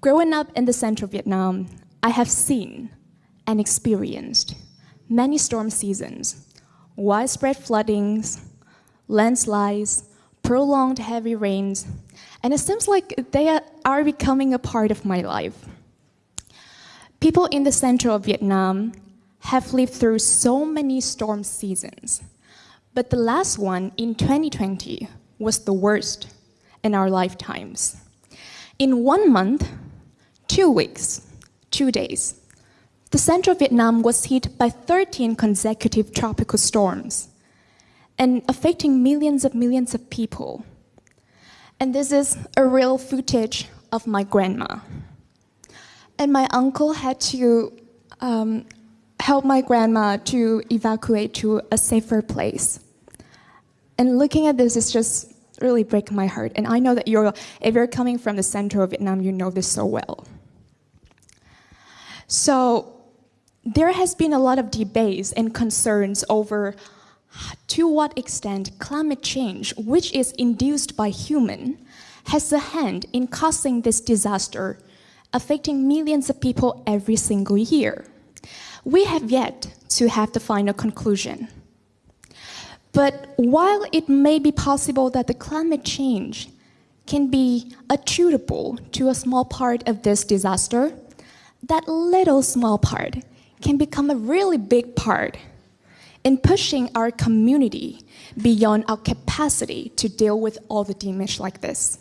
Growing up in the central Vietnam, I have seen and experienced many storm seasons, widespread floodings, landslides, prolonged heavy rains, and it seems like they are becoming a part of my life. People in the central of Vietnam have lived through so many storm seasons, but the last one in 2020 was the worst in our lifetimes. In one month, two weeks, two days, the central of Vietnam was hit by 13 consecutive tropical storms and affecting millions of millions of people. And this is a real footage of my grandma. And my uncle had to um, help my grandma to evacuate to a safer place. And looking at this is just really breaking my heart. And I know that you're, if you're coming from the center of Vietnam, you know this so well. So there has been a lot of debates and concerns over to what extent climate change, which is induced by human, has a hand in causing this disaster, affecting millions of people every single year. We have yet to have the final conclusion. But while it may be possible that the climate change can be attributable to a small part of this disaster, that little small part can become a really big part in pushing our community beyond our capacity to deal with all the damage like this.